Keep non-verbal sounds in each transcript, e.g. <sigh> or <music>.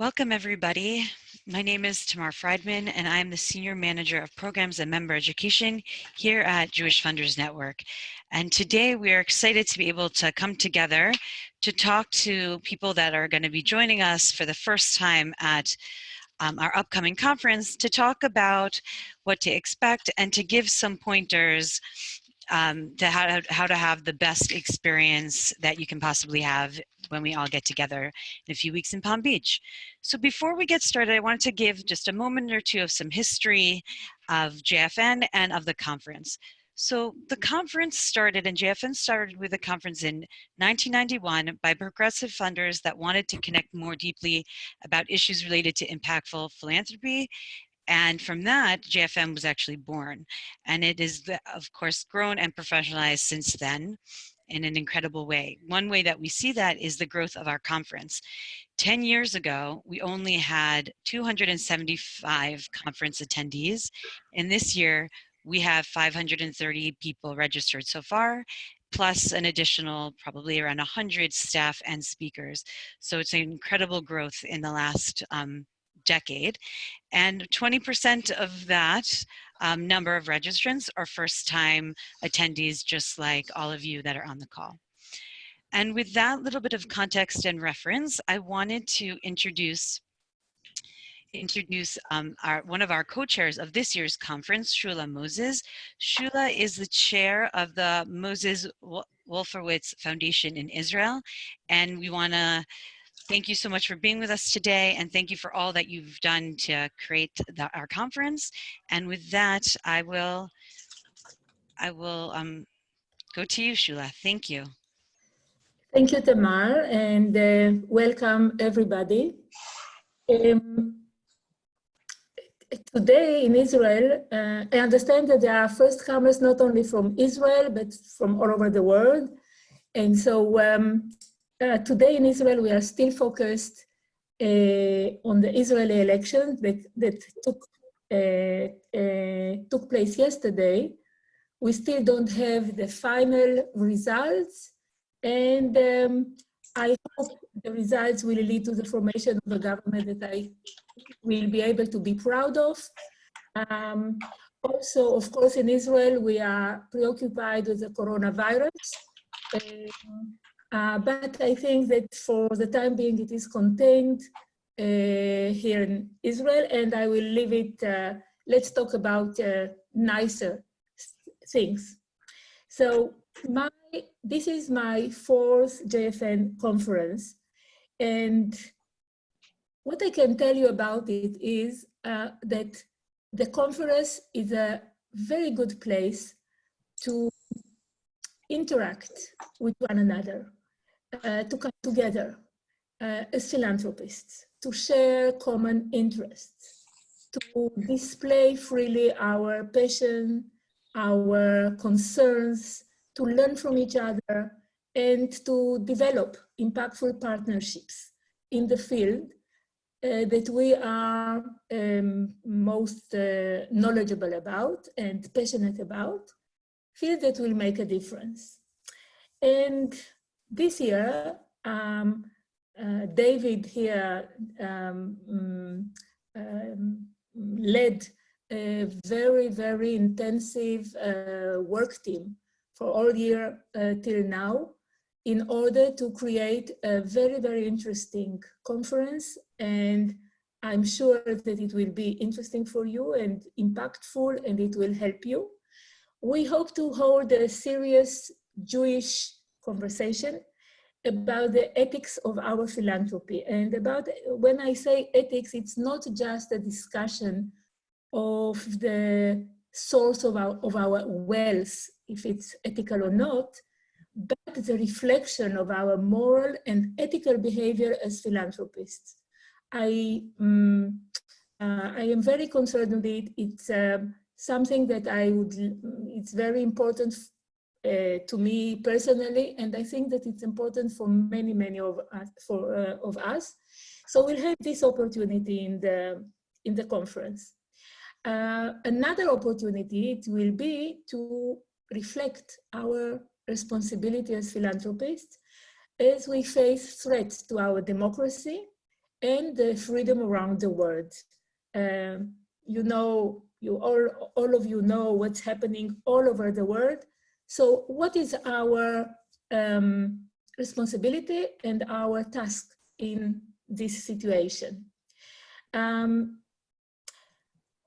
Welcome everybody. My name is Tamar Friedman and I'm the Senior Manager of Programs and Member Education here at Jewish Funders Network. And today we are excited to be able to come together to talk to people that are going to be joining us for the first time at um, our upcoming conference to talk about what to expect and to give some pointers um, to how to, how to have the best experience that you can possibly have when we all get together in a few weeks in Palm Beach. So before we get started, I wanted to give just a moment or two of some history of JFN and of the conference. So the conference started, and JFN started with a conference in 1991 by progressive funders that wanted to connect more deeply about issues related to impactful philanthropy and from that, JFN was actually born. And it is, of course, grown and professionalized since then in an incredible way. One way that we see that is the growth of our conference. 10 years ago, we only had 275 conference attendees. And this year, we have 530 people registered so far, plus an additional probably around 100 staff and speakers. So it's an incredible growth in the last um, decade. And 20% of that um, number of registrants are first time attendees, just like all of you that are on the call. And with that little bit of context and reference, I wanted to introduce introduce um, our, one of our co-chairs of this year's conference, Shula Moses. Shula is the chair of the Moses Wolfowitz Foundation in Israel, and we want to Thank you so much for being with us today and thank you for all that you've done to create the, our conference. And with that, I will, I will um, go to you, Shula. Thank you. Thank you, Tamar, and uh, welcome everybody. Um, today in Israel, uh, I understand that there are first comers not only from Israel, but from all over the world. And so um, uh, today in Israel, we are still focused uh, on the Israeli election that, that took, uh, uh, took place yesterday. We still don't have the final results and um, I hope the results will lead to the formation of a government that I will be able to be proud of. Um, also, of course, in Israel, we are preoccupied with the coronavirus. Um, uh, but I think that for the time being, it is contained uh, here in Israel, and I will leave it, uh, let's talk about uh, nicer things. So my, this is my fourth JFN conference, and what I can tell you about it is uh, that the conference is a very good place to interact with one another uh, to come together uh, as philanthropists, to share common interests, to display freely our passion, our concerns, to learn from each other, and to develop impactful partnerships in the field uh, that we are um, most uh, knowledgeable about and passionate about, field that will make a difference. And this year, um, uh, David here um, um, um, led a very, very intensive uh, work team for all year uh, till now in order to create a very, very interesting conference. And I'm sure that it will be interesting for you and impactful and it will help you. We hope to hold a serious Jewish conversation about the ethics of our philanthropy. And about when I say ethics, it's not just a discussion of the source of our, of our wealth, if it's ethical or not, but the reflection of our moral and ethical behavior as philanthropists. I, um, uh, I am very concerned with it. It's uh, something that I would, it's very important uh, to me personally, and I think that it's important for many, many of us. For, uh, of us. So we'll have this opportunity in the, in the conference. Uh, another opportunity it will be to reflect our responsibility as philanthropists as we face threats to our democracy and the freedom around the world. Um, you know, you all, all of you know what's happening all over the world. So what is our um, responsibility and our task in this situation? Um,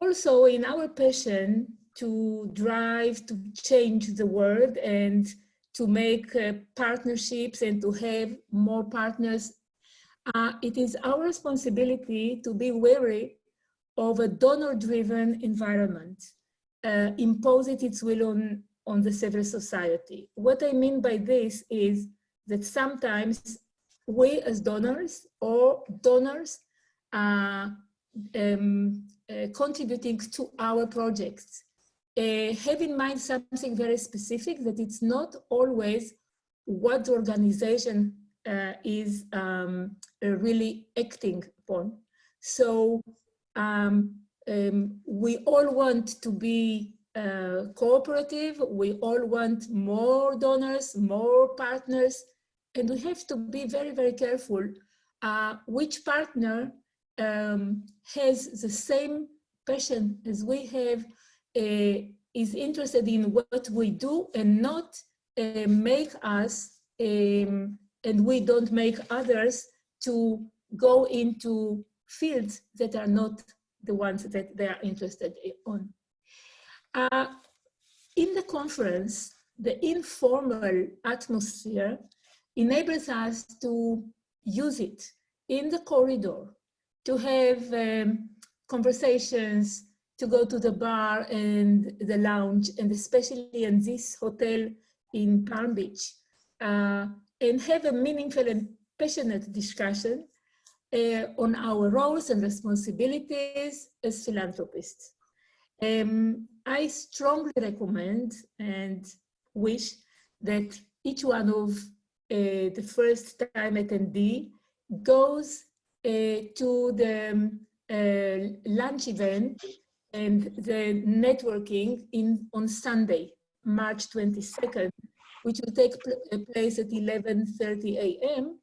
also in our passion to drive to change the world and to make uh, partnerships and to have more partners, uh, it is our responsibility to be wary of a donor-driven environment, uh, impose it its will on, on the civil society. What I mean by this is that sometimes we as donors or donors are um, uh, contributing to our projects. Uh, have in mind something very specific that it's not always what the organization uh, is um, uh, really acting upon. So um, um, we all want to be uh, cooperative, we all want more donors, more partners, and we have to be very, very careful uh, which partner um, has the same passion as we have, uh, is interested in what we do and not uh, make us, um, and we don't make others to go into fields that are not the ones that they are interested on. Uh, in the conference, the informal atmosphere enables us to use it in the corridor, to have um, conversations, to go to the bar and the lounge, and especially in this hotel in Palm Beach, uh, and have a meaningful and passionate discussion uh, on our roles and responsibilities as philanthropists. Um, I strongly recommend and wish that each one of uh, the first time attendee goes uh, to the um, uh, lunch event and the networking in on Sunday, March 22nd, which will take pl uh, place at 11.30 a.m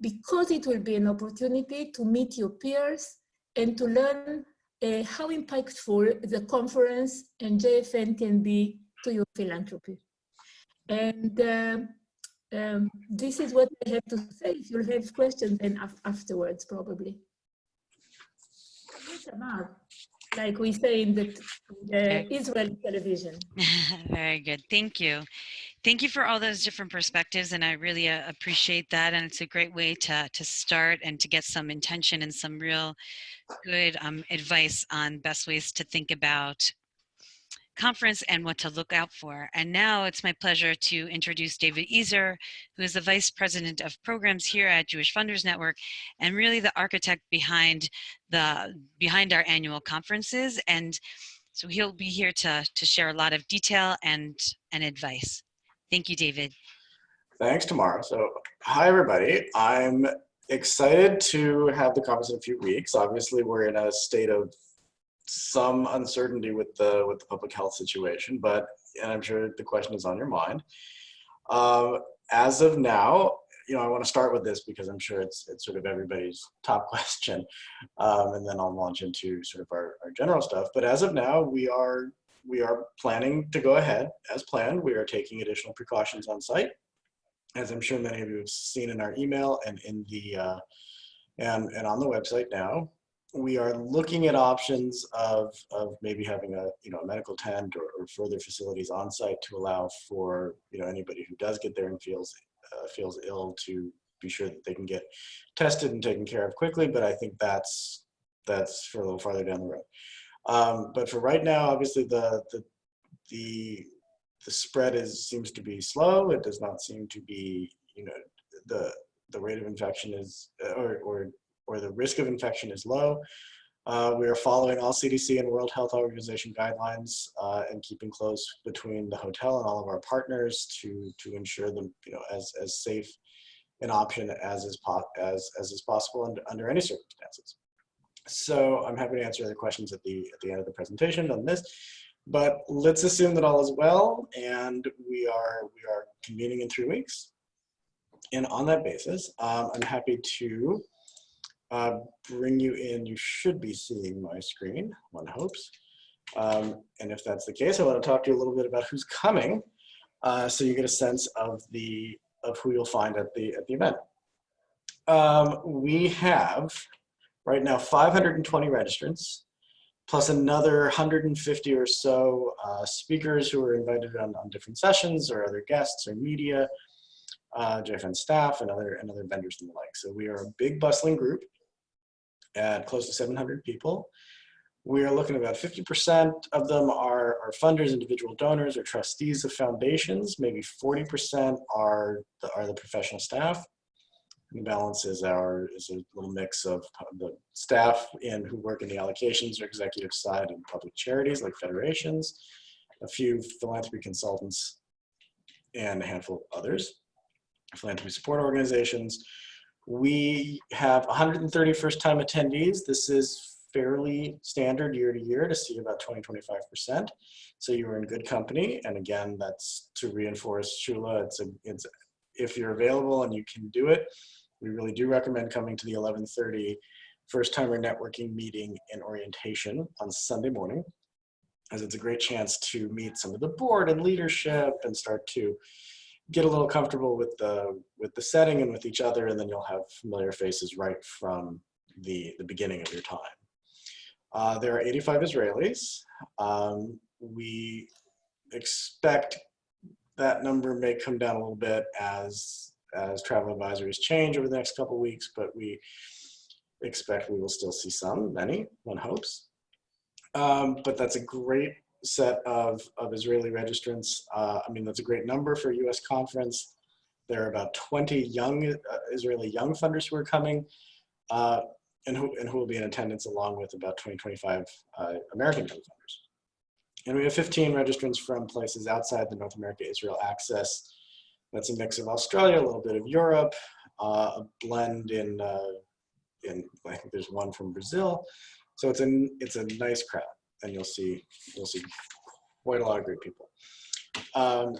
because it will be an opportunity to meet your peers and to learn uh, how impactful the conference and JFN can be to your philanthropy. And uh, um, this is what I have to say. If you'll have questions then af afterwards, probably. Like we say in the, the Israel television. <laughs> Very good. Thank you. Thank you for all those different perspectives, and I really uh, appreciate that. And it's a great way to to start and to get some intention and some real good um, advice on best ways to think about conference and what to look out for. And now it's my pleasure to introduce David Ezer, who is the Vice President of Programs here at Jewish Funders Network and really the architect behind the behind our annual conferences. And so he'll be here to, to share a lot of detail and, and advice. Thank you, David. Thanks, Tamara. So, hi, everybody. I'm excited to have the conference in a few weeks. Obviously, we're in a state of some uncertainty with the with the public health situation, but and I'm sure the question is on your mind. Um, as of now, you know, I want to start with this because I'm sure it's it's sort of everybody's <laughs> top question, um, and then I'll launch into sort of our, our general stuff. But as of now, we are we are planning to go ahead as planned. We are taking additional precautions on site. As I'm sure many of you have seen in our email and in the uh, and, and on the website now, we are looking at options of, of maybe having a you know a medical tent or, or further facilities on site to allow for you know anybody who does get there and feels uh, feels ill to be sure that they can get tested and taken care of quickly. But I think that's that's for a little farther down the road. Um, but for right now, obviously the, the, the, the spread is, seems to be slow. It does not seem to be, you know, the, the rate of infection is, or, or, or the risk of infection is low. Uh, we are following all CDC and World Health Organization guidelines uh, and keeping close between the hotel and all of our partners to to ensure them you know as as safe an option as is as as is possible under, under any circumstances. So I'm happy to answer other questions at the, at the end of the presentation on this. But let's assume that all is well and we are, we are convening in three weeks. And on that basis, um, I'm happy to uh, bring you in, you should be seeing my screen, one hopes. Um, and if that's the case, I want to talk to you a little bit about who's coming, uh, so you get a sense of the of who you'll find at the at the event. Um, we have right now 520 registrants, plus another 150 or so uh, speakers who are invited on, on different sessions or other guests or media, uh, JFN staff and other, and other vendors and the like. So we are a big bustling group at close to 700 people. We are looking at about 50% of them are, are funders, individual donors, or trustees of foundations. Maybe 40% are the, are the professional staff. And the balance is our is a little mix of the staff in who work in the allocations or executive side and public charities like federations, a few philanthropy consultants, and a handful of others, philanthropy support organizations. We have 130 first-time attendees. This is fairly standard year to year to see about 20, 25%. So you're in good company. And again, that's to reinforce Shula. It's, a, it's if you're available and you can do it, we really do recommend coming to the 1130 first timer networking meeting and orientation on Sunday morning as it's a great chance to meet some of the board and leadership and start to get a little comfortable with the with the setting and with each other and then you'll have familiar faces right from the the beginning of your time. Uh, there are 85 israelis. Um, we expect that number may come down a little bit as as travel advisories change over the next couple of weeks, but we expect we will still see some, many, one hopes. Um, but that's a great set of, of Israeli registrants. Uh, I mean, that's a great number for a US conference. There are about 20 young uh, Israeli young funders who are coming uh, and, who, and who will be in attendance along with about 20, 25 uh, American young funders. And we have 15 registrants from places outside the North America Israel Access that's a mix of Australia, a little bit of Europe, uh, a blend in, uh, in, I think there's one from Brazil. So it's a, it's a nice crowd and you'll see, you'll see quite a lot of great people. Um,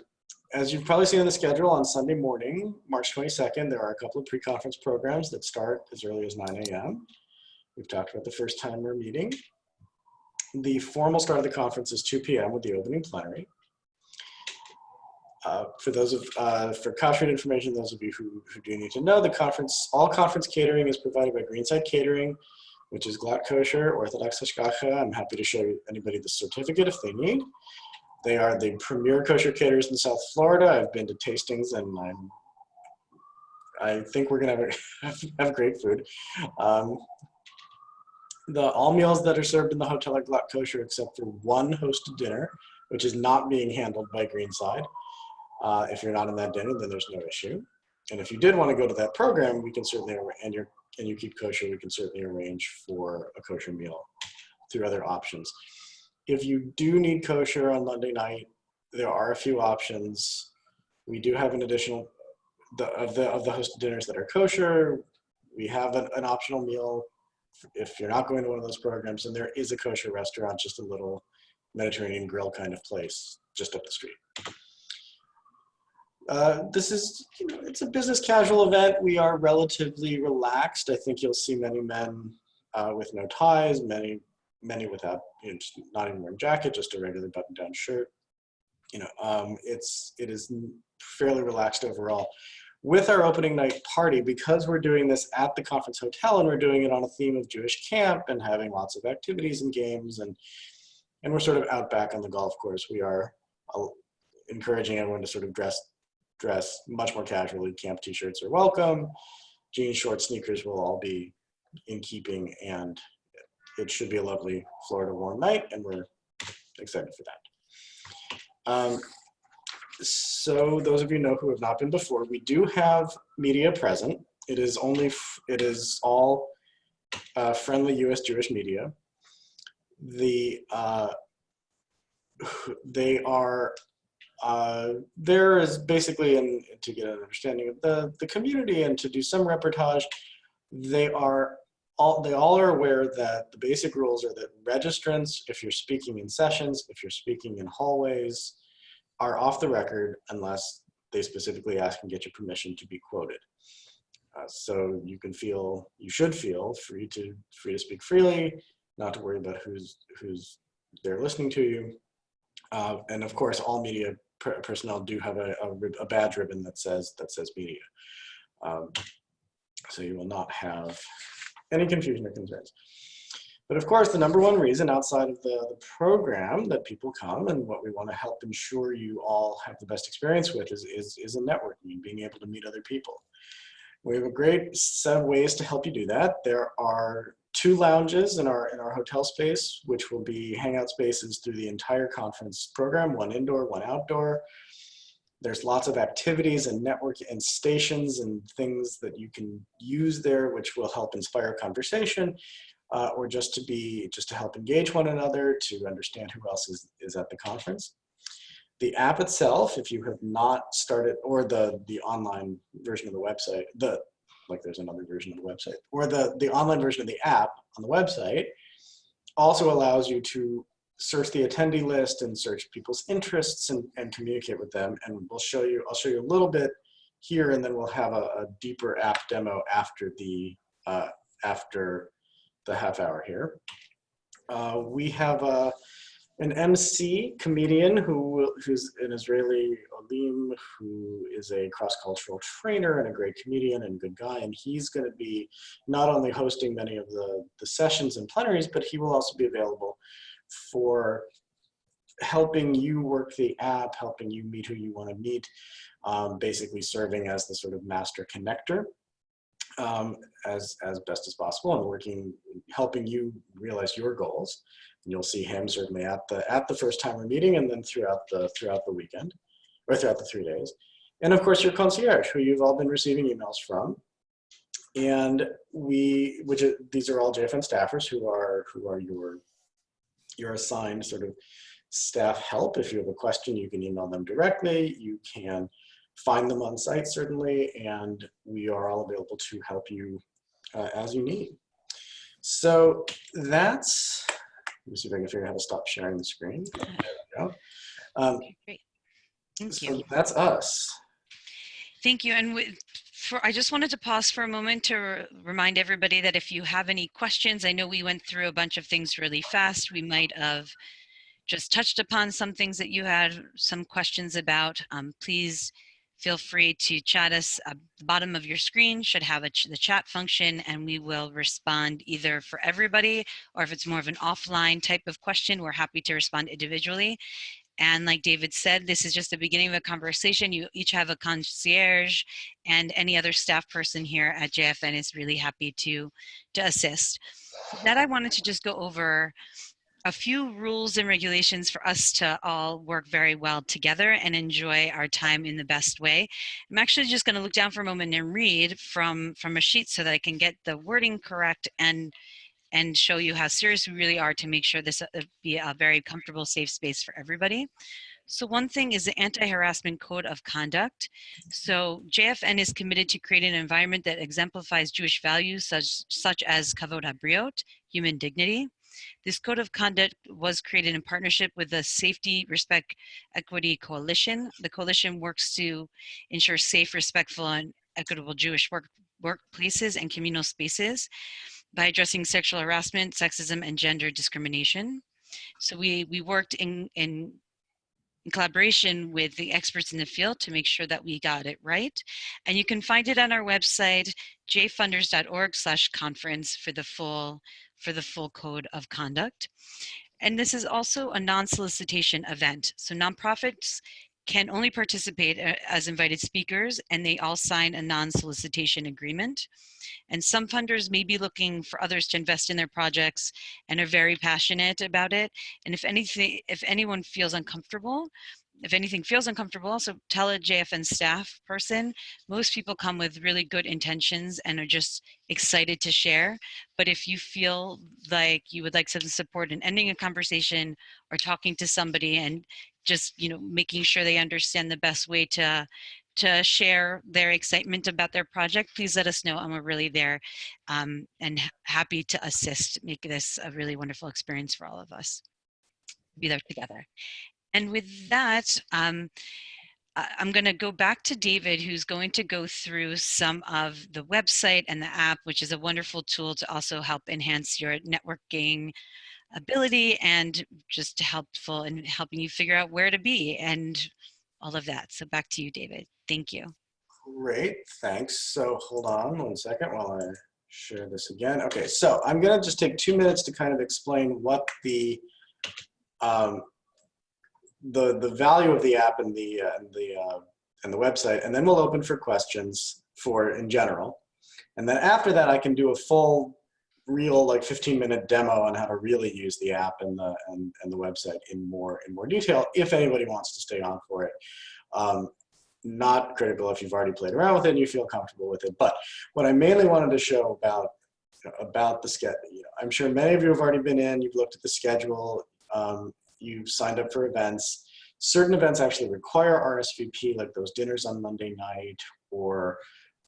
as you've probably seen on the schedule on Sunday morning, March 22nd, there are a couple of pre-conference programs that start as early as 9 a.m. We've talked about the first timer meeting. The formal start of the conference is 2 p.m. with the opening plenary. Uh, for those of, uh, for contract information, those of you who, who do need to know, the conference, all conference catering is provided by Greenside Catering, which is glatt kosher, Orthodox Hashgacha. I'm happy to show anybody the certificate if they need. They are the premier kosher caterers in South Florida. I've been to tastings and I'm, I think we're gonna have, <laughs> have great food. Um, the all meals that are served in the hotel are glatt kosher except for one hosted dinner, which is not being handled by Greenside. Uh, if you're not in that dinner, then there's no issue. And if you did want to go to that program, we can certainly, and you and you keep kosher, we can certainly arrange for a kosher meal through other options. If you do need kosher on Monday night, there are a few options. We do have an additional, the, of the of the hosted dinners that are kosher, we have an, an optional meal if you're not going to one of those programs, and there is a kosher restaurant, just a little Mediterranean grill kind of place just up the street. Uh, this is, you know, it's a business casual event. We are relatively relaxed. I think you'll see many men uh, with no ties, many, many without, you know, not even wearing jacket, just a regular button-down shirt. You know, um, it's, it is fairly relaxed overall. With our opening night party, because we're doing this at the conference hotel and we're doing it on a theme of Jewish camp and having lots of activities and games and, and we're sort of out back on the golf course, we are uh, encouraging everyone to sort of dress dress much more casually. Camp t-shirts are welcome. Jeans, shorts, sneakers will all be in keeping and it should be a lovely Florida warm night and we're excited for that. Um, so those of you know who have not been before, we do have media present. It is only, it is all uh, friendly US Jewish media. The, uh, they are uh, there is basically, in, to get an understanding of the, the community and to do some reportage, they are all, they all are aware that the basic rules are that registrants, if you're speaking in sessions, if you're speaking in hallways, are off the record unless they specifically ask and get your permission to be quoted. Uh, so you can feel, you should feel free to free to speak freely, not to worry about who's who's there listening to you. Uh, and of course, all media personnel do have a, a, a, badge ribbon that says that says media. Um, so you will not have any confusion or concerns. But of course, the number one reason outside of the, the program that people come and what we want to help ensure you all have the best experience with is, is, is a networking, being able to meet other people. We have a great set of ways to help you do that. There are two lounges in our, in our hotel space, which will be hangout spaces through the entire conference program, one indoor, one outdoor. There's lots of activities and network and stations and things that you can use there, which will help inspire conversation uh, or just to be, just to help engage one another, to understand who else is, is at the conference. The app itself, if you have not started, or the, the online version of the website, the, like there's another version of the website, or the, the online version of the app on the website also allows you to search the attendee list and search people's interests and, and communicate with them. And we'll show you, I'll show you a little bit here and then we'll have a, a deeper app demo after the, uh, after the half hour here. Uh, we have a, an MC comedian who who's an Israeli Olim who is a cross-cultural trainer and a great comedian and good guy. And he's going to be not only hosting many of the, the sessions and plenaries, but he will also be available for helping you work the app, helping you meet who you want to meet, um, basically serving as the sort of master connector um, as, as best as possible and working, helping you realize your goals. And you'll see him certainly at the, at the first timer meeting and then throughout the, throughout the weekend or throughout the three days. And of course your concierge who you've all been receiving emails from. And we, which are, these are all JFN staffers who are, who are your, your assigned sort of staff help. If you have a question, you can email them directly. You can find them on site certainly, and we are all available to help you uh, as you need. So that's, let me see if I can figure out how to stop sharing the screen. <laughs> There we go. Um, okay, great. Thank so you. that's us. Thank you. And with, for, I just wanted to pause for a moment to remind everybody that if you have any questions, I know we went through a bunch of things really fast. We might have just touched upon some things that you had some questions about. Um, please feel free to chat us at the bottom of your screen should have ch the chat function and we will respond either for everybody or if it's more of an offline type of question we're happy to respond individually. And like David said this is just the beginning of a conversation. You each have a concierge and any other staff person here at JFN is really happy to to assist. That I wanted to just go over a few rules and regulations for us to all work very well together and enjoy our time in the best way. I'm actually just going to look down for a moment and read from from a sheet so that I can get the wording correct and and show you how serious we really are to make sure this uh, be a very comfortable, safe space for everybody. So one thing is the Anti-Harassment Code of Conduct. So JFN is committed to create an environment that exemplifies Jewish values such, such as Kavod HaBriot, human dignity, this code of conduct was created in partnership with the Safety, Respect, Equity Coalition. The coalition works to ensure safe, respectful, and equitable Jewish work, workplaces and communal spaces by addressing sexual harassment, sexism, and gender discrimination. So we, we worked in, in in collaboration with the experts in the field to make sure that we got it right. And you can find it on our website, jfunders.org slash conference for the full for the full code of conduct. And this is also a non-solicitation event. So nonprofits can only participate uh, as invited speakers and they all sign a non-solicitation agreement. And some funders may be looking for others to invest in their projects and are very passionate about it. And if anything, if anyone feels uncomfortable, if anything feels uncomfortable, also tell a JFN staff person. Most people come with really good intentions and are just excited to share. But if you feel like you would like some support in ending a conversation or talking to somebody and just you know making sure they understand the best way to to share their excitement about their project, please let us know and we're really there um, and happy to assist, make this a really wonderful experience for all of us. Be there together. And with that, um, I'm going to go back to David, who's going to go through some of the website and the app, which is a wonderful tool to also help enhance your networking ability and just helpful in helping you figure out where to be and all of that. So back to you, David. Thank you. Great, thanks. So hold on one second while I share this again. Okay, so I'm gonna just take two minutes to kind of explain what the um, the the value of the app and the uh, and the uh, and the website, and then we'll open for questions for in general. And then after that, I can do a full, real like 15 minute demo on how to really use the app and the and, and the website in more in more detail if anybody wants to stay on for it. Um, not critical if you've already played around with it and you feel comfortable with it. But what I mainly wanted to show about about the schedule, you know, I'm sure many of you have already been in, you've looked at the schedule, um, you've signed up for events. Certain events actually require RSVP, like those dinners on Monday night or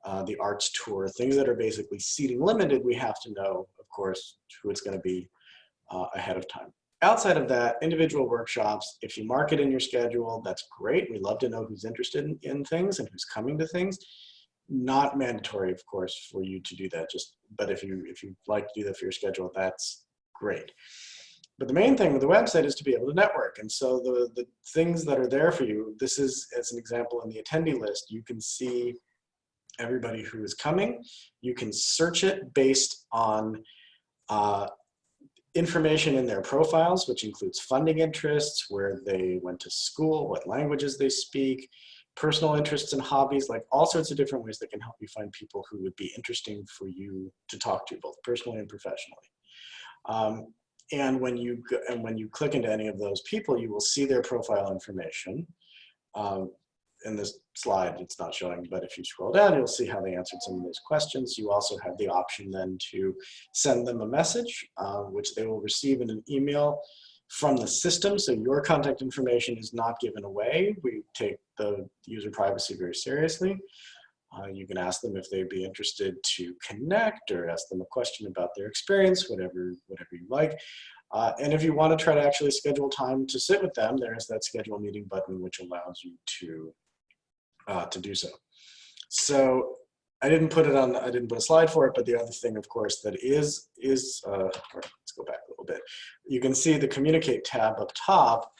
uh, the arts tour, things that are basically seating limited, we have to know, of course, who it's going to be uh, ahead of time. Outside of that, individual workshops, if you mark it in your schedule, that's great. We love to know who's interested in, in things and who's coming to things. Not mandatory, of course, for you to do that. Just, but if you if you like to do that for your schedule, that's great. But the main thing with the website is to be able to network. And so the, the things that are there for you, this is as an example in the attendee list, you can see everybody who is coming. You can search it based on uh, information in their profiles, which includes funding interests, where they went to school, what languages they speak, personal interests and hobbies, like all sorts of different ways that can help you find people who would be interesting for you to talk to, both personally and professionally. Um, and when you and when you click into any of those people, you will see their profile information. Um, in this slide, it's not showing, but if you scroll down, you'll see how they answered some of those questions. You also have the option then to send them a message, uh, which they will receive in an email from the system. So your contact information is not given away. We take the user privacy very seriously. Uh, you can ask them if they'd be interested to connect or ask them a question about their experience, whatever, whatever you like. Uh, and if you want to try to actually schedule time to sit with them, there's that schedule meeting button, which allows you to, uh, to do so. So I didn't put it on, I didn't put a slide for it, but the other thing, of course, that is, is uh, let's go back a little bit. You can see the communicate tab up top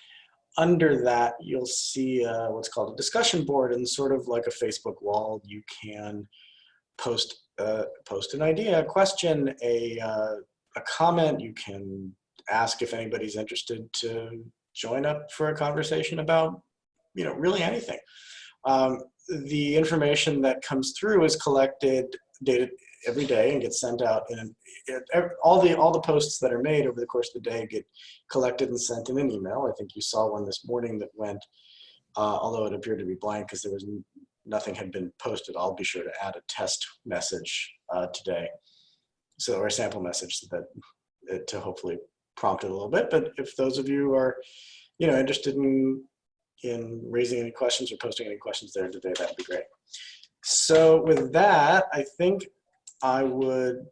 under that, you'll see uh, what's called a discussion board and sort of like a Facebook wall, you can post, uh, post an idea, a question, a, uh, a comment. You can ask if anybody's interested to join up for a conversation about, you know, really anything. Um, the information that comes through is collected data every day and gets sent out and it, all the all the posts that are made over the course of the day get collected and sent in an email. I think you saw one this morning that went uh, although it appeared to be blank because there was nothing had been posted. I'll be sure to add a test message uh, today. So or a sample message that it, to hopefully prompt it a little bit. But if those of you are you know interested in in raising any questions or posting any questions there today that'd be great. So with that i think I would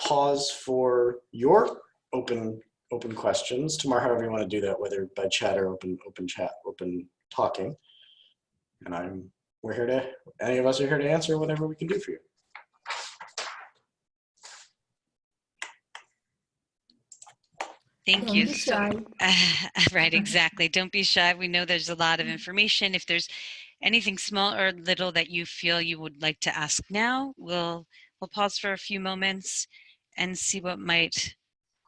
pause for your open open questions Tamar, however you want to do that, whether by chat or open open chat, open talking. And I'm we're here to any of us are here to answer whatever we can do for you. Thank Don't you. be So, shy. <laughs> right, exactly. Don't be shy. We know there's a lot of information. If there's anything small or little that you feel you would like to ask now, we'll we'll pause for a few moments and see what might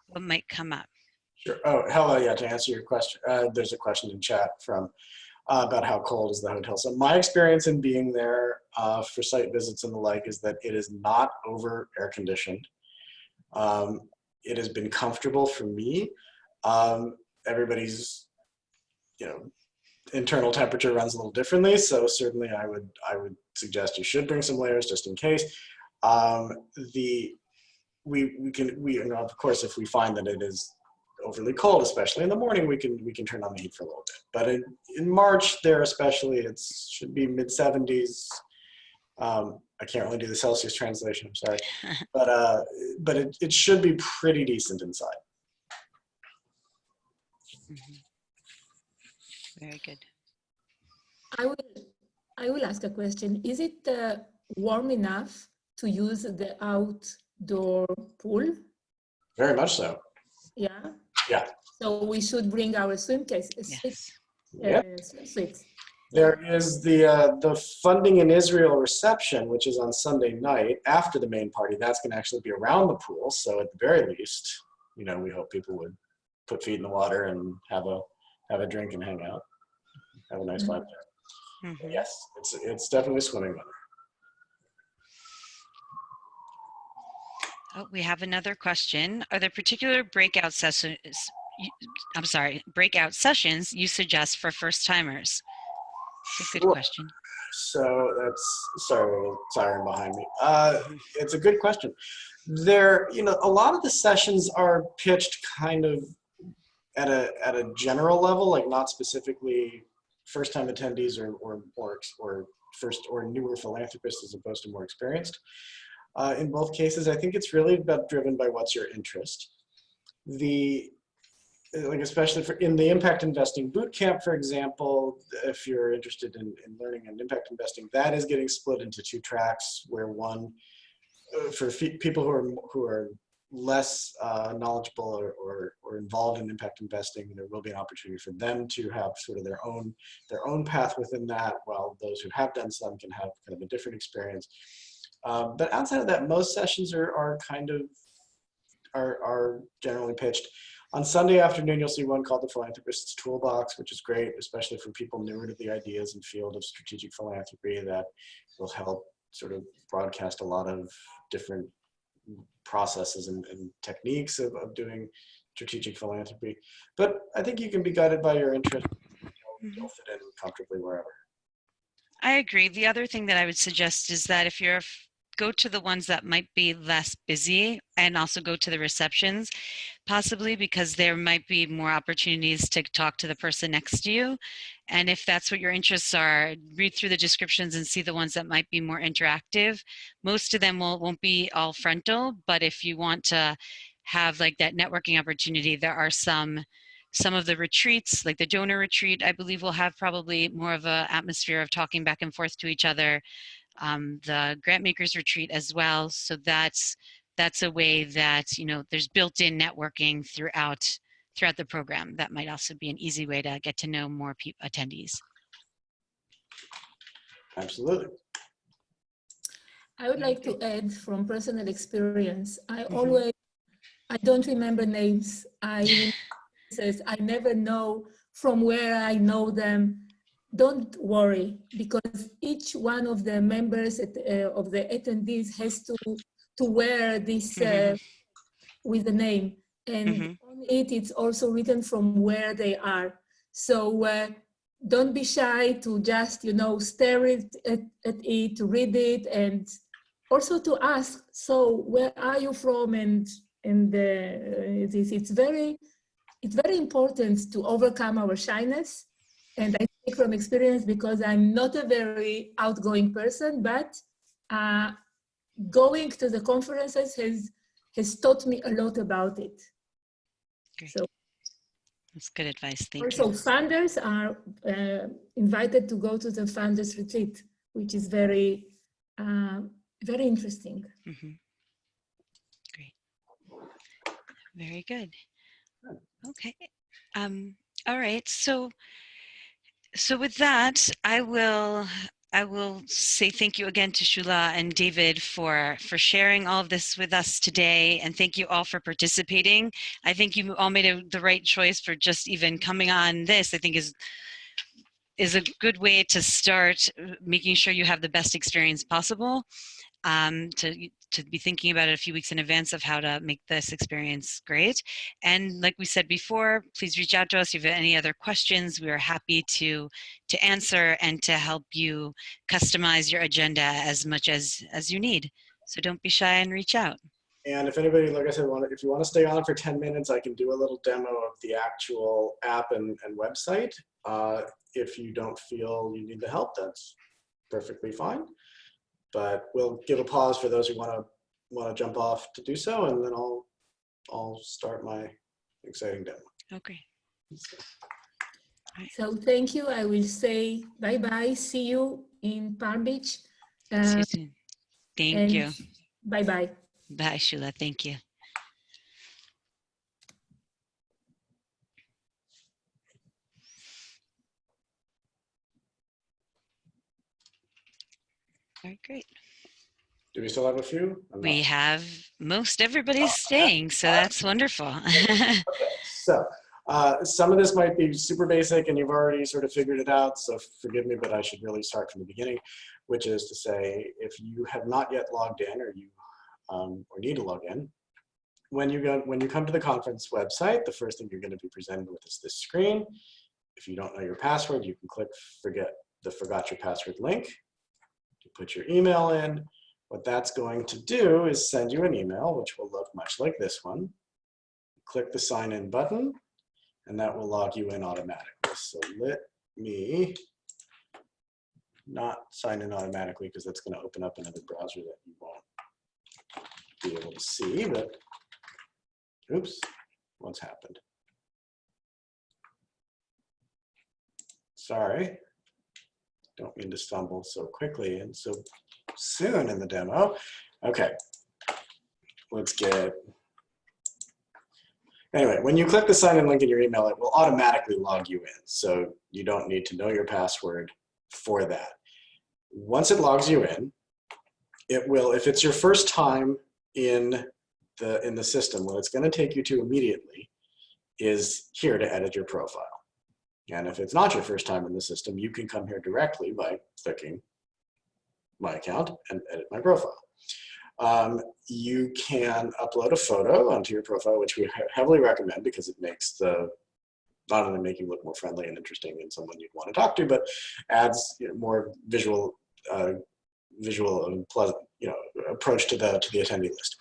what might come up. Sure. Oh, hello. Yeah, to answer your question, uh, there's a question in chat from uh, about how cold is the hotel. So my experience in being there uh, for site visits and the like is that it is not over air conditioned. Um, it has been comfortable for me. Um, everybody's, you know, internal temperature runs a little differently. So certainly I would, I would suggest you should bring some layers just in case. Um, the, we, we can, we, you know, of course, if we find that it is overly cold, especially in the morning, we can, we can turn on the heat for a little bit. But in, in March there especially, it should be mid 70s. Um, I can't really do the Celsius translation, I'm sorry. <laughs> but uh, but it, it should be pretty decent inside. Mhm. Very good. I will I will ask a question. Is it uh, warm enough to use the outdoor pool? Very much so. Yeah? Yeah. So we should bring our swim case, uh, Yes. Yep. uh, swimsuits. There is the uh, the funding in Israel reception, which is on Sunday night after the main party. That's going to actually be around the pool. So at the very least, you know, we hope people would put feet in the water and have a have a drink and hang out, have a nice time there. Mhm. Yes, it's it's definitely swimming weather. Oh, we have another question. Are there particular breakout sessions? I'm sorry, breakout sessions you suggest for first timers? It's a good question. So that's sorry, a little siren behind me. Uh, it's a good question. There, you know, a lot of the sessions are pitched kind of at a at a general level, like not specifically first time attendees or or or, or first or newer philanthropists as opposed to more experienced. Uh, in both cases, I think it's really about driven by what's your interest. The like especially for in the impact investing boot camp, for example, if you're interested in, in learning and impact investing, that is getting split into two tracks where one uh, for people who are who are less uh, knowledgeable or, or, or involved in impact investing, there will be an opportunity for them to have sort of their own their own path within that, while those who have done some can have kind of a different experience. Um, but outside of that, most sessions are, are kind of are, are generally pitched. On Sunday afternoon, you'll see one called the Philanthropist's Toolbox, which is great, especially for people newer to the ideas and field of strategic philanthropy that will help sort of broadcast a lot of different processes and, and techniques of, of doing strategic philanthropy. But I think you can be guided by your interest. You'll, you'll fit in comfortably wherever. I agree. The other thing that I would suggest is that if you're go to the ones that might be less busy and also go to the receptions possibly because there might be more opportunities to talk to the person next to you. And if that's what your interests are read through the descriptions and see the ones that might be more interactive. Most of them will, won't be all frontal but if you want to have like that networking opportunity there are some some of the retreats like the donor retreat i believe will have probably more of a atmosphere of talking back and forth to each other um, the grant makers retreat as well so that's that's a way that you know there's built-in networking throughout throughout the program that might also be an easy way to get to know more attendees Absolutely. I would like to add from personal experience, I Mhm. always, I don't remember names. I, says, I never know from where I know them. Don't worry, because each one of the members at, uh, of the attendees has to, to wear this uh, with the name. And Mhm. on it, it's also written from where they are. So uh, don't be shy to just, you know, stare it, at, at it, to read it, and also to ask, so where are you from? And, and uh, this, it's very, it's very important to overcome our shyness. And I speak from experience because I'm not a very outgoing person, but uh, going to the conferences has, has taught me a lot about it. Great. So that's good advice thank also you funders are uh, invited to go to the funders retreat, which is very, uh, very interesting. Mhm. great very good okay um all right so so with that i will I will say thank you again to Shula and David for for sharing all of this with us today, and thank you all for participating. I think you all made a, the right choice for just even coming on this. I think is is a good way to start uh, making sure you have the best experience possible. Um, to to be thinking about it a few weeks in advance of how to make this experience great. And like we said before, please reach out to us if you have any other questions. We are happy to to answer and to help you customize your agenda as much as as you need. So don't be shy and reach out. And if anybody, like I said, want if you want to stay on for 10 minutes, I can do a little demo of the actual app and, and website. Uh, if you don't feel you need the help, that's perfectly fine. But we'll give a pause for those who want to want to jump off to do so, and then I'll I'll start my exciting demo. Okay. Right. So thank you. I will say bye-bye. See you in Palm Beach. See Uh, you. Thank you. Bye-bye. Bye, Shula. Thank you. All right, great. Do we still have a few? We have most everybody's staying, so that's wonderful. <laughs> So, uh, some of this might be super basic and you've already sort of figured it out, so forgive me, but I should really start from the beginning, which is to say, if you have not yet logged in or you um, or need to log in, when you go when you come to the conference website, the first thing you're going to be presented with is this screen. If you don't know your password, you can click forget the forgot your password link. You put your email in. What that's going to do is send you an email, which will look much like this one click the sign in button and that will log you in automatically. So let me not sign in automatically because that's going to open up another browser that you won't be able to see, but oops, what's happened? Sorry, don't mean to stumble so quickly and so soon in the demo. Okay, let's get Anyway, when you click the sign in link in your email, it will automatically log you in. So you don't need to know your password for that. Once it logs you in, it will, if it's your first time in the, in the system, what it's gonna take you to immediately is here to edit your profile. And if it's not your first time in the system, you can come here directly by clicking my account and edit my profile. Um, you can upload a photo onto your profile, which we heavily recommend because it makes the, not only make you look more friendly and interesting and someone you'd want to talk to, but adds you know, more visual, uh, visual and pleasant, you know, approach to the, to the attendee list.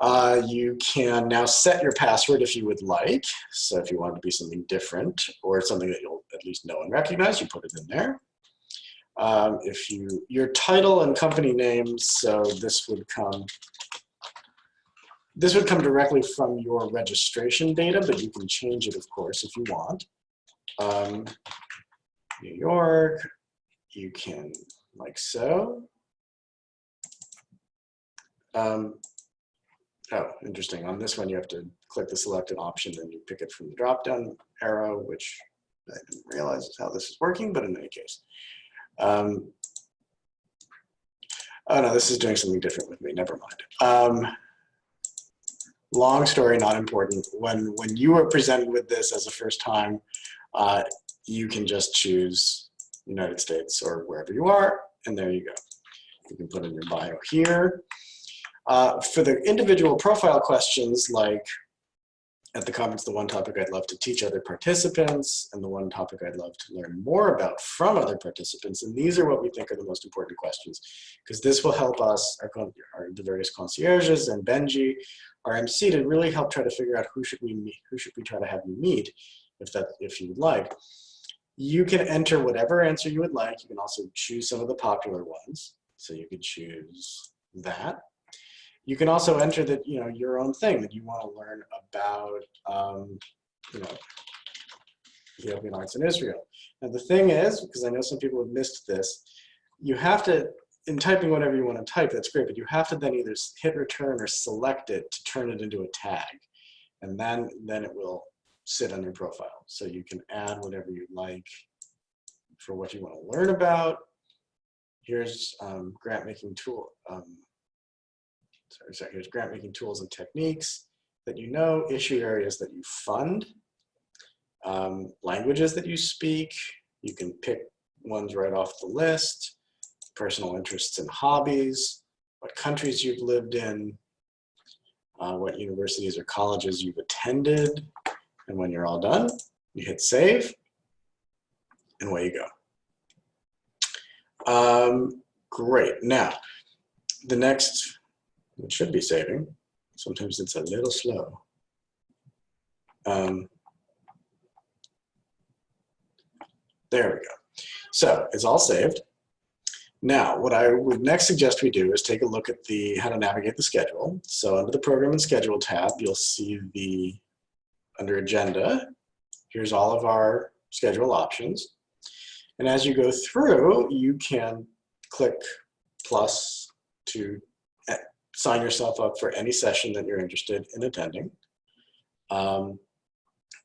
Uh, you can now set your password if you would like. So if you want it to be something different or something that you'll at least know and recognize, you put it in there. Um, if you, your title and company name, so this would come, this would come directly from your registration data, but you can change it, of course, if you want. Um, New York, you can, like so. Um, oh, interesting. On this one, you have to click the selected option, then you pick it from the drop-down arrow, which I didn't realize is how this is working, but in any case. Um, oh no, this is doing something different with me, never mind. Um, long story, not important. When, when you are presented with this as a first time, uh, you can just choose United States or wherever you are, and there you go. You can put in your bio here. Uh, for the individual profile questions like at the conference, the one topic I'd love to teach other participants and the one topic I'd love to learn more about from other participants. And these are what we think are the most important questions because this will help us, our, our, the various concierges and Benji, our MC to really help try to figure out who should we meet, who should we try to have you meet if that, if you would like. You can enter whatever answer you would like. You can also choose some of the popular ones. So you could choose that. You can also enter that, you know, your own thing that you want to learn about, um, you know, Ethiopian arts in Israel. Now the thing is, because I know some people have missed this, you have to, in typing whatever you want to type, that's great, but you have to then either hit return or select it to turn it into a tag. And then, then it will sit on your profile. So you can add whatever you like for what you want to learn about. Here's um, grant making tool. Um, sorry, here's grant making tools and techniques that you know, issue areas that you fund, um, languages that you speak. You can pick ones right off the list, personal interests and hobbies, what countries you've lived in, uh, what universities or colleges you've attended, and when you're all done, you hit save, and away you go. Um, great. Now, the next, it should be saving. Sometimes it's a little slow. Um, there we go. So it's all saved. Now, what I would next suggest we do is take a look at the how to navigate the schedule. So under the program and schedule tab, you'll see the under agenda. Here's all of our schedule options. And as you go through, you can click plus to sign yourself up for any session that you're interested in attending. Um,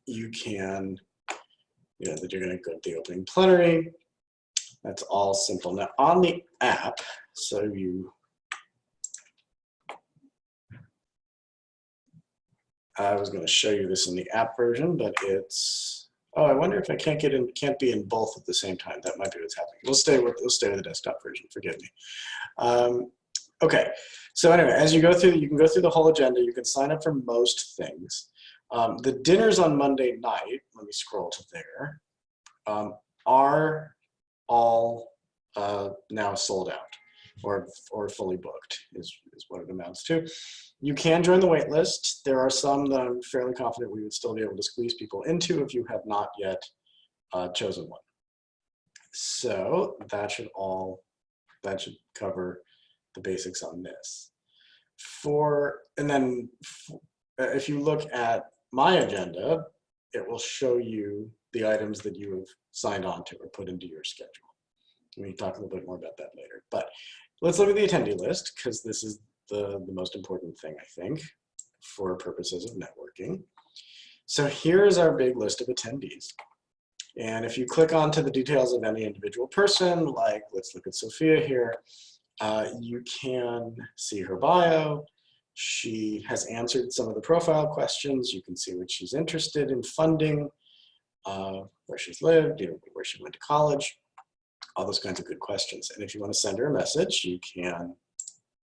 you can, you know, that you're going to go to the opening plenary. That's all simple. Now on the app, so you I was going to show you this in the app version, but it's, oh, I wonder if I can't get in, can't be in both at the same time. That might be what's happening. We'll stay with, we'll stay with the desktop version, forgive me. Um, okay, so anyway, as you go through, you can go through the whole agenda. You can sign up for most things. Um, the dinners on Monday night, let me scroll to there, um, are all uh, now sold out or, or fully booked is, is what it amounts to. You can join the wait list. There are some that I'm fairly confident we would still be able to squeeze people into if you have not yet uh, chosen one. So that should all, that should cover the basics on this. For, and then uh, if you look at my agenda, it will show you the items that you have signed on to or put into your schedule. We can talk a little bit more about that later. But Let's look at the attendee list because this is the, the most important thing, I think, for purposes of networking. So here's our big list of attendees. And if you click onto the details of any individual person, like let's look at Sophia here, uh, you can see her bio. She has answered some of the profile questions. You can see what she's interested in funding, uh, where she's lived, you know, where she went to college all those kinds of good questions. And if you want to send her a message, you can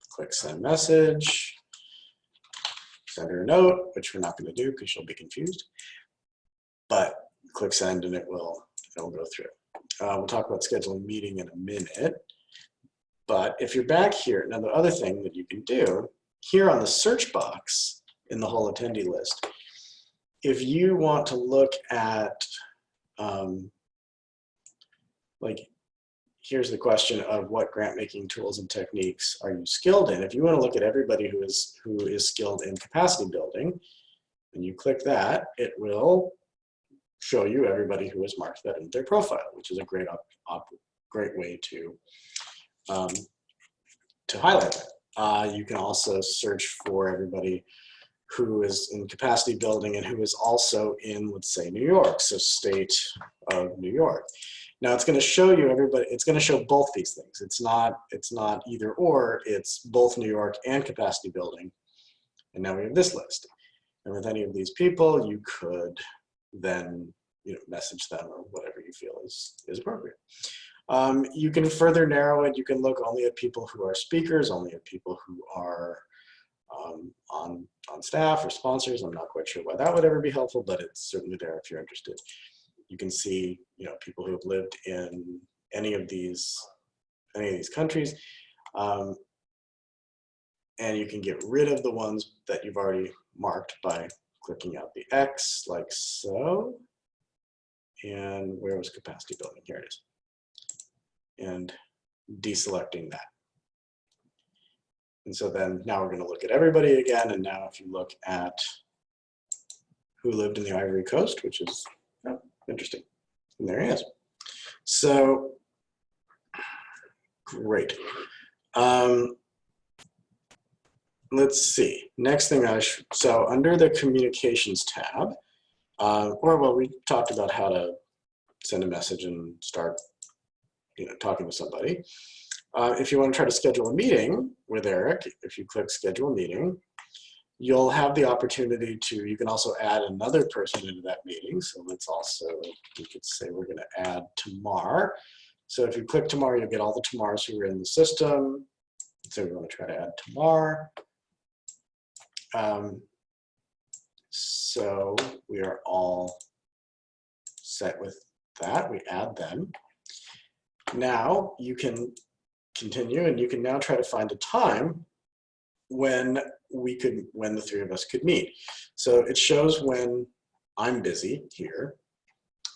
click send message, send her a note, which we're not going to do because she'll be confused. But click send and it will, it will go through. Uh, we'll talk about scheduling meeting in a minute. But if you're back here, now the other thing that you can do, here on the search box in the whole attendee list, if you want to look at um, like here's the question of what grant making tools and techniques are you skilled in? If you want to look at everybody who is who is skilled in capacity building, and you click that, it will show you everybody who has marked that in their profile, which is a great op, op great way to um, to highlight that. Uh, you can also search for everybody who is in capacity building and who is also in, let's say, New York, so state of New York. Now it's going to show you everybody, it's going to show both these things. It's not, it's not either or, it's both New York and capacity building. And now we have this list. And with any of these people, you could then you know, message them or whatever you feel is, is appropriate. Um, you can further narrow it. You can look only at people who are speakers, only at people who are um, on, on staff or sponsors. I'm not quite sure why that would ever be helpful, but it's certainly there if you're interested you can see, you know, people who have lived in any of these, any of these countries. Um, and you can get rid of the ones that you've already marked by clicking out the X like so. And where was capacity building? Here it is. And deselecting that. And so then now we're going to look at everybody again. And now if you look at who lived in the Ivory Coast, which is Interesting. And there he is. So great. Um, let's see. Next thing I should, so under the communications tab, uh, or well, we talked about how to send a message and start, you know, talking to somebody. Uh, if you want to try to schedule a meeting with Eric, if you click schedule meeting, you'll have the opportunity to, you can also add another person into that meeting. So let's also, we could say we're gonna add Tamar. So if you click Tamar, you'll get all the Tamars who are in the system. So we wanna try to add Tamar. Um, so we are all set with that, we add them. Now you can continue and you can now try to find a time when we could, when the three of us could meet. So it shows when I'm busy here.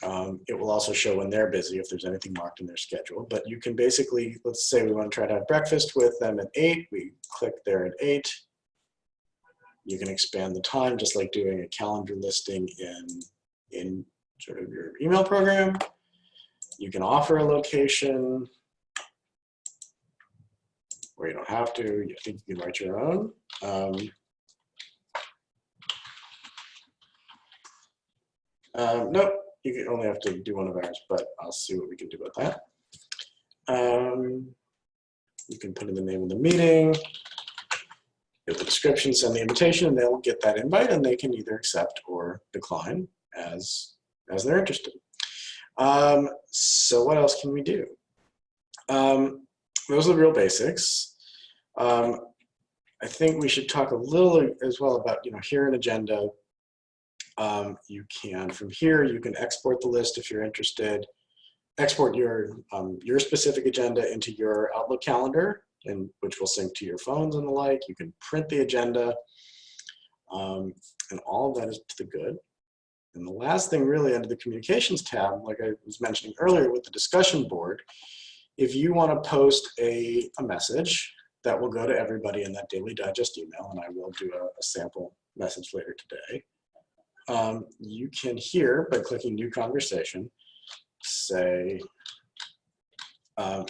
Um, it will also show when they're busy if there's anything marked in their schedule. But you can basically, let's say we want to try to have breakfast with them at eight. We click there at eight. You can expand the time just like doing a calendar listing in, in sort of your email program. You can offer a location or you don't have to. You think you can write your own. Um, um, nope, you can only have to do one of ours, but I'll see what we can do about that. Um, you can put in the name of the meeting, give the description, send the invitation, and they'll get that invite and they can either accept or decline as, as they're interested. Um, so what else can we do? Um, those are the real basics. Um, I think we should talk a little as well about, you know, here an agenda. Um, you can, from here, you can export the list if you're interested, export your, um, your specific agenda into your Outlook calendar, and which will sync to your phones and the like. You can print the agenda, um, and all of that is to the good. And the last thing really under the communications tab, like I was mentioning earlier with the discussion board, if you want to post a, a message that will go to everybody in that daily digest email, and I will do a, a sample message later today, um, you can here, by clicking new conversation, say, um,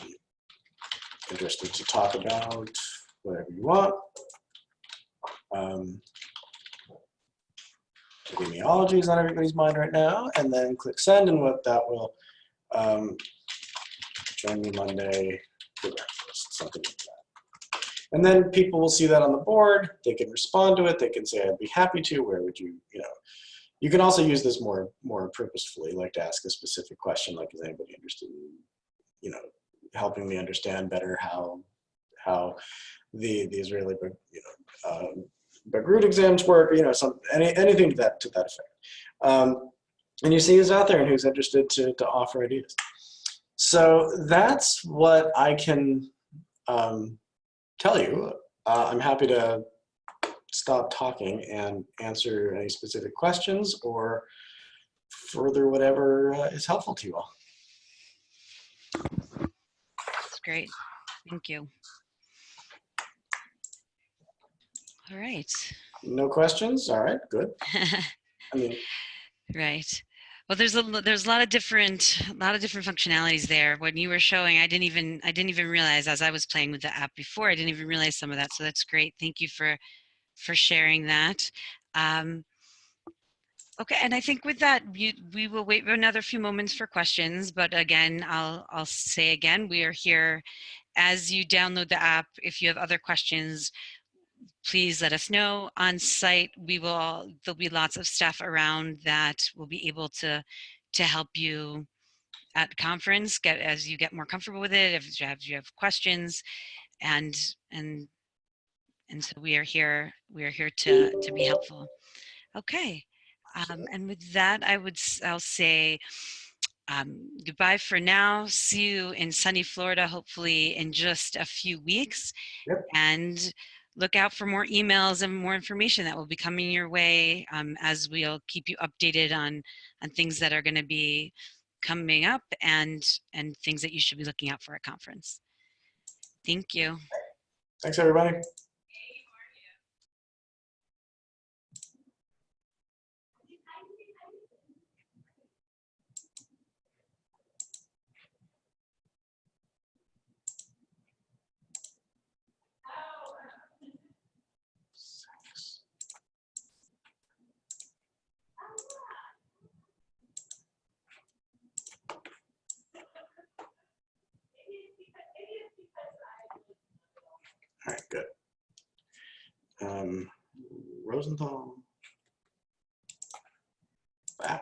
interested to talk about whatever you want. Um, epidemiology is on everybody's mind right now, and then click send, and what that will um, join me Monday for breakfast, something like that. And then people will see that on the board. They can respond to it. They can say, I'd be happy to. Where would you, you know, you can also use this more, more purposefully, like to ask a specific question, like, is anybody interested in, you know, helping me understand better how, how the, the Israeli, you know, um, Bagrut exams work, you know, some, any, anything to that, to that effect. Um, and you see who's out there and who's interested to, to offer ideas. So that's what I can um, tell you. Uh, I'm happy to stop talking and answer any specific questions or further whatever uh, is helpful to you all. That's great. Thank you. All right. No questions? All right, good. <laughs> I mean, right. Well, there's a there's a lot of different a lot of different functionalities there. When you were showing, I didn't even I didn't even realize as I was playing with the app before. I didn't even realize some of that. So that's great. Thank you for for sharing that. Um, okay, and I think with that, you, we will wait another few moments for questions. But again, I'll I'll say again, we are here as you download the app. If you have other questions, please let us know on site. We will, there'll be lots of staff around that will be able to, to help you at conference, get as you get more comfortable with it, if you have, you have questions and, and, and so we are here, we are here to, to be helpful. Okay. Um, and with that, I would, I'll say, um, goodbye for now. See you in sunny Florida, hopefully in just a few weeks. Yep. And look out for more emails and more information that will be coming your way um, as we'll keep you updated on on things that are going to be coming up and and things that you should be looking out for at conference. Thank you. thanks everybody. All right, good. Um, Rosenthal. Wow.